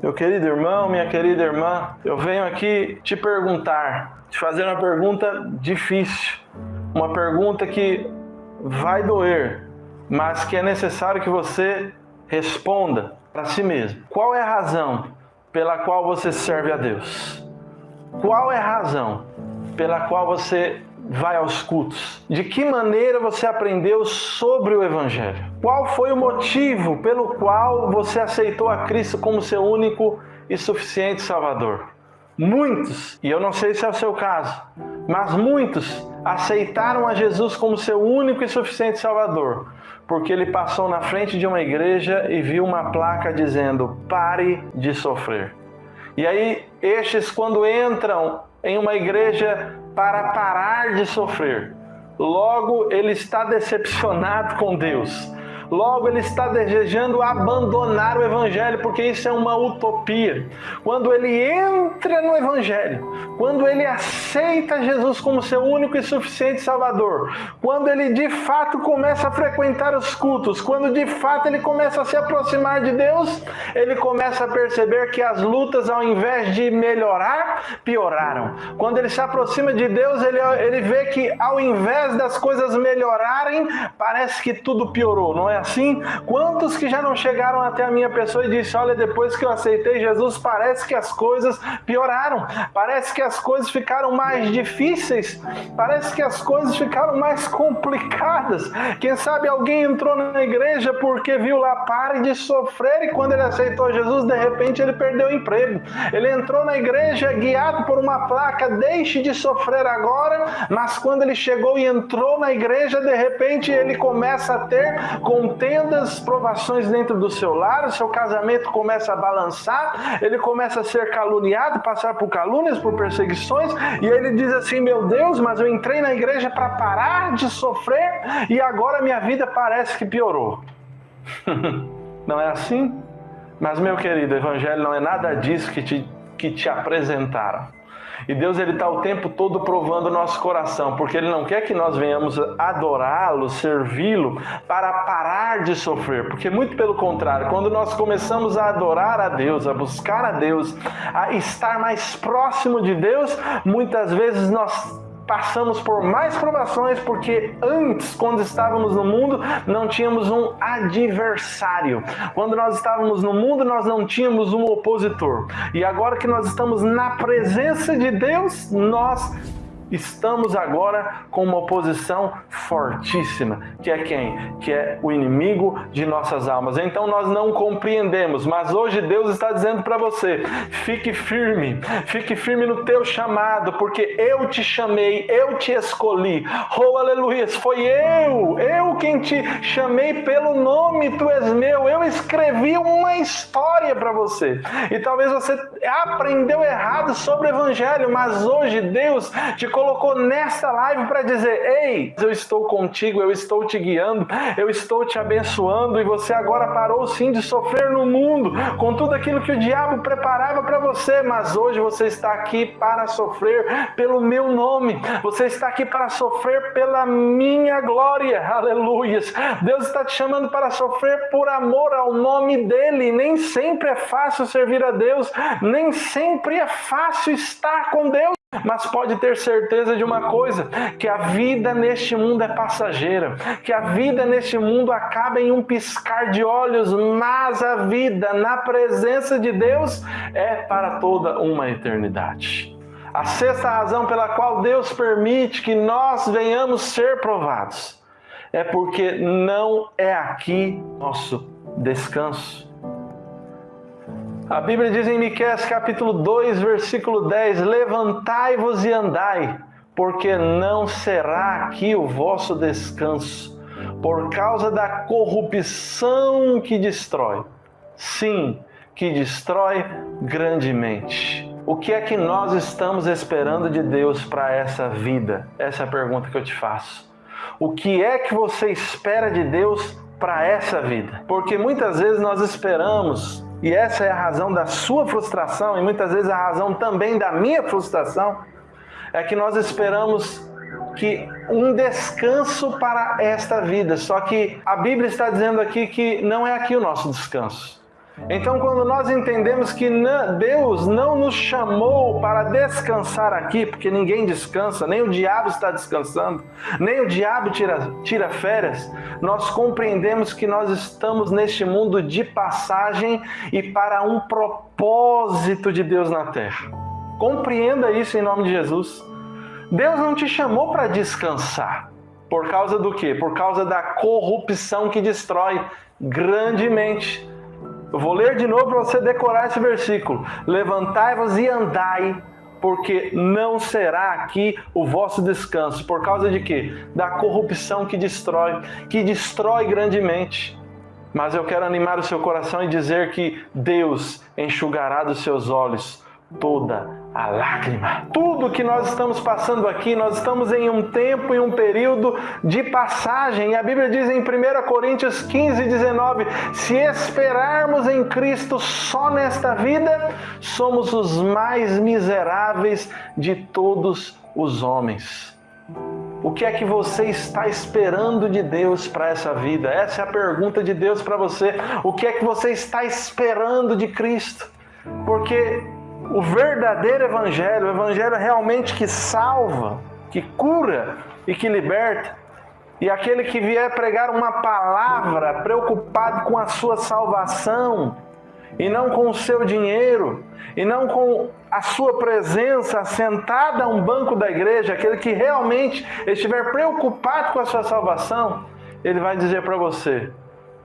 Meu querido irmão, minha querida irmã, eu venho aqui te perguntar, te fazer uma pergunta difícil, uma pergunta que vai doer, mas que é necessário que você responda para si mesmo. Qual é a razão pela qual você serve a Deus? Qual é a razão pela qual você vai aos cultos? De que maneira você aprendeu sobre o Evangelho? Qual foi o motivo pelo qual você aceitou a Cristo como seu único e suficiente Salvador? Muitos, e eu não sei se é o seu caso, mas muitos aceitaram a Jesus como seu único e suficiente Salvador, porque ele passou na frente de uma igreja e viu uma placa dizendo: pare de sofrer. E aí, estes, quando entram em uma igreja para parar de sofrer, logo ele está decepcionado com Deus Logo, ele está desejando abandonar o Evangelho, porque isso é uma utopia. Quando ele entra no Evangelho, quando ele aceita Jesus como seu único e suficiente Salvador, quando ele de fato começa a frequentar os cultos, quando de fato ele começa a se aproximar de Deus, ele começa a perceber que as lutas, ao invés de melhorar, pioraram. Quando ele se aproxima de Deus, ele, ele vê que ao invés das coisas melhorarem, parece que tudo piorou, não é? É assim? Quantos que já não chegaram até a minha pessoa e disse: Olha, depois que eu aceitei Jesus, parece que as coisas pioraram, parece que as coisas ficaram mais difíceis, parece que as coisas ficaram mais complicadas. Quem sabe alguém entrou na igreja porque viu lá, pare de sofrer, e quando ele aceitou Jesus, de repente ele perdeu o emprego. Ele entrou na igreja guiado por uma placa: Deixe de sofrer agora, mas quando ele chegou e entrou na igreja, de repente ele começa a ter com contendas, provações dentro do seu lar, o seu casamento começa a balançar, ele começa a ser caluniado, passar por calúnias, por perseguições, e ele diz assim: Meu Deus, mas eu entrei na igreja para parar de sofrer e agora minha vida parece que piorou. não é assim? Mas, meu querido, o Evangelho não é nada disso que te, que te apresentaram. E Deus ele está o tempo todo provando o nosso coração, porque Ele não quer que nós venhamos adorá-lo, servi-lo, para parar de sofrer. Porque muito pelo contrário, quando nós começamos a adorar a Deus, a buscar a Deus, a estar mais próximo de Deus, muitas vezes nós passamos por mais provações porque antes, quando estávamos no mundo, não tínhamos um adversário. Quando nós estávamos no mundo, nós não tínhamos um opositor. E agora que nós estamos na presença de Deus, nós Estamos agora com uma oposição fortíssima, que é quem? Que é o inimigo de nossas almas. Então nós não compreendemos, mas hoje Deus está dizendo para você: fique firme, fique firme no teu chamado, porque eu te chamei, eu te escolhi. Oh, aleluia! Foi eu, eu quem te chamei pelo nome, tu és meu. Eu escrevi uma história para você. E talvez você aprendeu errado sobre o evangelho, mas hoje Deus te colocou nesta live para dizer: Ei, eu estou contigo, eu estou te guiando, eu estou te abençoando e você agora parou sim de sofrer no mundo com tudo aquilo que o diabo preparava para você, mas hoje você está aqui para sofrer pelo meu nome, você está aqui para sofrer pela minha glória, aleluias. Deus está te chamando para sofrer por amor ao nome dele. Nem sempre é fácil servir a Deus, nem sempre é fácil estar com Deus. Mas pode ter certeza de uma coisa: que a vida neste mundo é passageira, que a vida neste mundo acaba em um piscar de olhos, mas a vida na presença de Deus é para toda uma eternidade. A sexta razão pela qual Deus permite que nós venhamos ser provados é porque não é aqui nosso descanso. A Bíblia diz em Miqueias capítulo 2, versículo 10: Levantai-vos e andai, porque não será aqui o vosso descanso, por causa da corrupção que destrói. Sim, que destrói grandemente. O que é que nós estamos esperando de Deus para essa vida? Essa é a pergunta que eu te faço. O que é que você espera de Deus para essa vida? Porque muitas vezes nós esperamos e essa é a razão da sua frustração e muitas vezes a razão também da minha frustração, é que nós esperamos que um descanso para esta vida. Só que a Bíblia está dizendo aqui que não é aqui o nosso descanso. Então, quando nós entendemos que Deus não nos chamou para descansar aqui, porque ninguém descansa, nem o diabo está descansando, nem o diabo tira, tira férias, nós compreendemos que nós estamos neste mundo de passagem e para um propósito de Deus na terra. Compreenda isso em nome de Jesus. Deus não te chamou para descansar. Por causa do quê? Por causa da corrupção que destrói grandemente eu vou ler de novo para você decorar esse versículo. Levantai-vos e andai, porque não será aqui o vosso descanso. Por causa de quê? Da corrupção que destrói, que destrói grandemente. Mas eu quero animar o seu coração e dizer que Deus enxugará dos seus olhos toda a lágrima. Tudo que nós estamos passando aqui, nós estamos em um tempo e um período de passagem. E a Bíblia diz em 1 Coríntios 15, 19: se esperarmos em Cristo só nesta vida, somos os mais miseráveis de todos os homens. O que é que você está esperando de Deus para essa vida? Essa é a pergunta de Deus para você. O que é que você está esperando de Cristo? Porque o verdadeiro evangelho, o evangelho realmente que salva, que cura e que liberta. E aquele que vier pregar uma palavra preocupado com a sua salvação, e não com o seu dinheiro, e não com a sua presença sentada a um banco da igreja, aquele que realmente estiver preocupado com a sua salvação, ele vai dizer para você: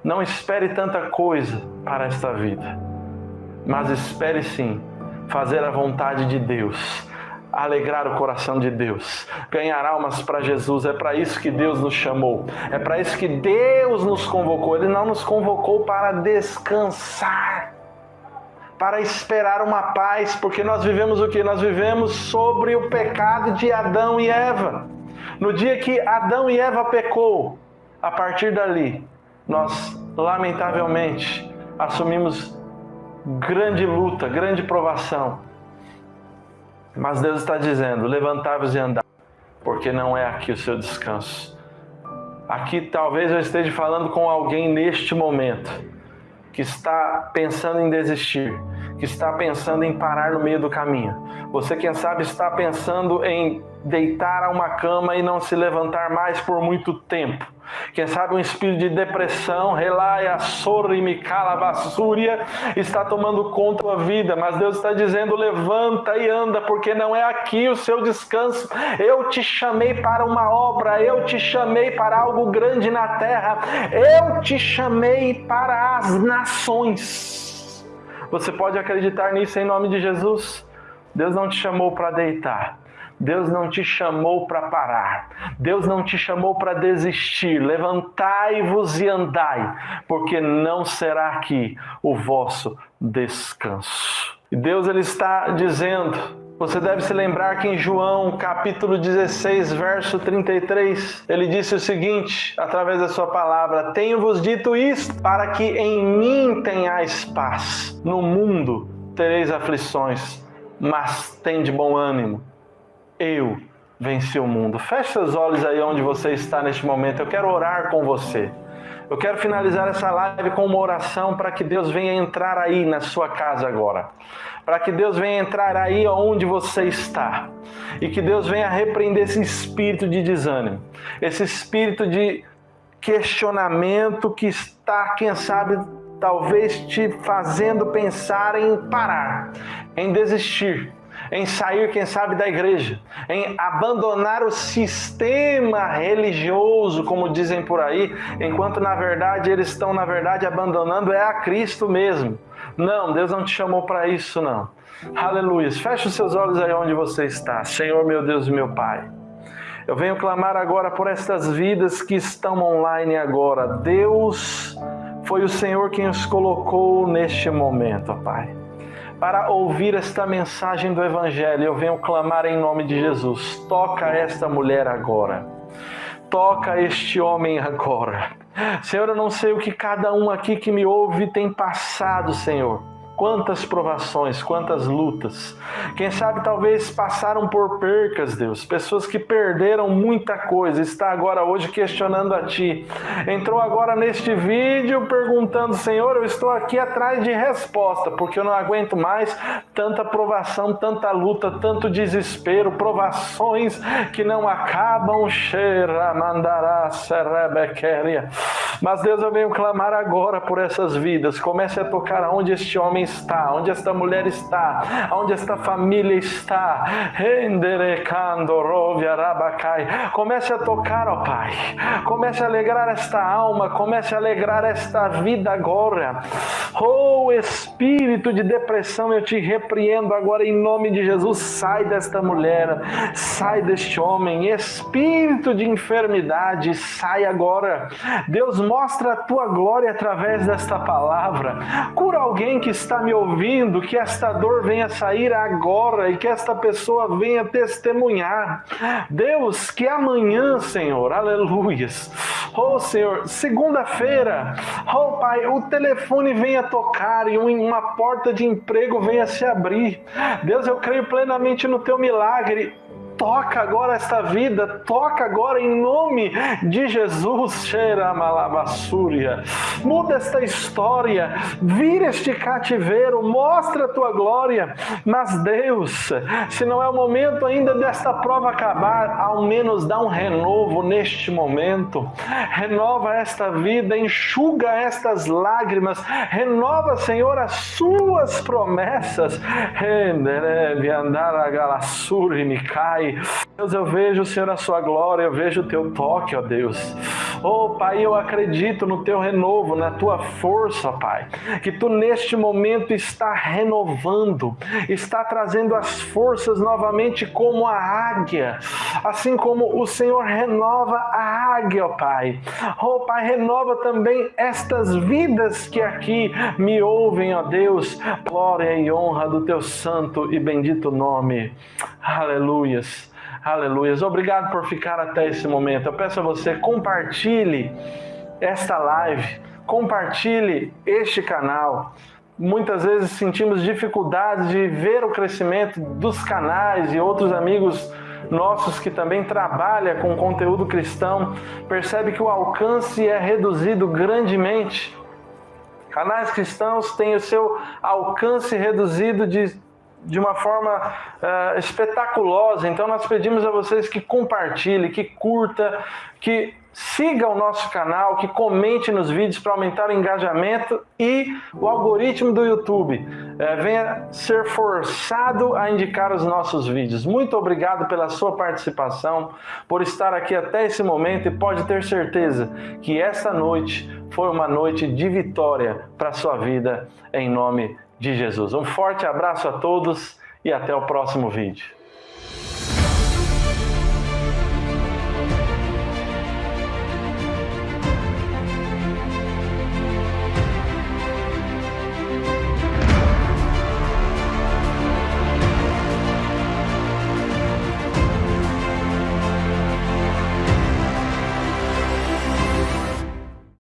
não espere tanta coisa para esta vida, mas espere sim fazer a vontade de Deus, alegrar o coração de Deus, ganhar almas para Jesus. É para isso que Deus nos chamou, é para isso que Deus nos convocou. Ele não nos convocou para descansar, para esperar uma paz, porque nós vivemos o que? Nós vivemos sobre o pecado de Adão e Eva. No dia que Adão e Eva pecou, a partir dali, nós lamentavelmente assumimos grande luta, grande provação. Mas Deus está dizendo: levantai-vos e andai, porque não é aqui o seu descanso. Aqui talvez eu esteja falando com alguém neste momento que está pensando em desistir, que está pensando em parar no meio do caminho. Você, quem sabe, está pensando em deitar a uma cama e não se levantar mais por muito tempo. Quem sabe um espírito de depressão, relaia, sorrime, calavassúria, está tomando conta da vida, mas Deus está dizendo: levanta e anda, porque não é aqui o seu descanso. Eu te chamei para uma obra, eu te chamei para algo grande na terra, eu te chamei para as nações. Você pode acreditar nisso em nome de Jesus? Deus não te chamou para deitar. Deus não te chamou para parar. Deus não te chamou para desistir. Levantai-vos e andai, porque não será aqui o vosso descanso. E Deus ele está dizendo, você deve se lembrar que em João, capítulo 16, verso 33, ele disse o seguinte, através da sua palavra: Tenho-vos dito isto, para que em mim tenhais paz. No mundo tereis aflições, mas tem de bom ânimo eu venci o mundo. Feche seus olhos aí onde você está neste momento. Eu quero orar com você. Eu quero finalizar essa live com uma oração para que Deus venha entrar aí na sua casa agora. Para que Deus venha entrar aí onde você está. E que Deus venha repreender esse espírito de desânimo, esse espírito de questionamento que está, quem sabe, talvez te fazendo pensar em parar, em desistir em sair, quem sabe, da igreja, em abandonar o sistema religioso, como dizem por aí, enquanto na verdade eles estão, na verdade, abandonando é a Cristo mesmo. Não, Deus não te chamou para isso, não. Aleluia. Feche os seus olhos aí onde você está. Senhor, meu Deus e meu Pai. Eu venho clamar agora por estas vidas que estão online agora. Deus foi o Senhor quem os colocou neste momento, Pai para ouvir esta mensagem do Evangelho. Eu venho clamar em nome de Jesus. Toca esta mulher agora. Toca este homem agora. Senhor, eu não sei o que cada um aqui que me ouve tem passado, Senhor quantas provações, quantas lutas. Quem sabe talvez passaram por percas, Deus. Pessoas que perderam muita coisa, está agora hoje questionando a Ti. Entrou agora neste vídeo perguntando, Senhor, eu estou aqui atrás de resposta, porque eu não aguento mais tanta provação, tanta luta, tanto desespero, provações que não acabam. Cheira, mandará, serebequeria. Mas Deus, eu venho clamar agora por essas vidas. Comece a tocar aonde este homem está, onde esta mulher está, onde esta família está. Comece a tocar, ó Pai. Comece a alegrar esta alma, comece a alegrar esta vida agora. Oh espírito de depressão, eu te repreendo agora em nome de Jesus. Sai desta mulher, sai deste homem. Espírito de enfermidade, sai agora. Deus mostra a tua glória através desta palavra. Cura alguém que está me ouvindo, que esta dor venha sair agora e que esta pessoa venha testemunhar. Deus, que amanhã, Senhor, aleluias. Oh, Senhor, segunda-feira, oh, Pai, o telefone venha tocar e uma porta de emprego venha se abrir. Deus, eu creio plenamente no teu milagre toca agora esta vida, toca agora em nome de Jesus, Xeramalabasúria. Muda esta história, vira este cativeiro, mostra a tua glória. Mas Deus, se não é o momento ainda desta prova acabar, ao menos dá um renovo neste momento. Renova esta vida, enxuga estas lágrimas, renova, Senhor, as suas promessas. Andar a galassuri me cai Deus, eu vejo, Senhor, a sua glória, eu vejo o teu toque, ó Deus. Oh, Pai, eu acredito no teu renovo, na tua força, Pai. Que tu neste momento está renovando, está trazendo as forças novamente como a águia. Assim como o Senhor renova a águia, ó Pai. Oh, Pai, renova também estas vidas que aqui me ouvem, ó Deus. Glória e honra do teu santo e bendito nome. Aleluias. Aleluias. Obrigado por ficar até esse momento. Eu peço a você, compartilhe esta live, compartilhe este canal. Muitas vezes sentimos dificuldades de ver o crescimento dos canais e outros amigos nossos que também trabalham com conteúdo cristão, percebe que o alcance é reduzido grandemente. Canais cristãos têm o seu alcance reduzido de de uma forma uh, espetaculosa. Então nós pedimos a vocês que compartilhe, que curta, que siga o nosso canal, que comente nos vídeos para aumentar o engajamento e o algoritmo do YouTube uh, venha ser forçado a indicar os nossos vídeos. Muito obrigado pela sua participação, por estar aqui até esse momento e pode ter certeza que esta noite foi uma noite de vitória para a sua vida em nome de Jesus. Um forte abraço a todos e até o próximo vídeo.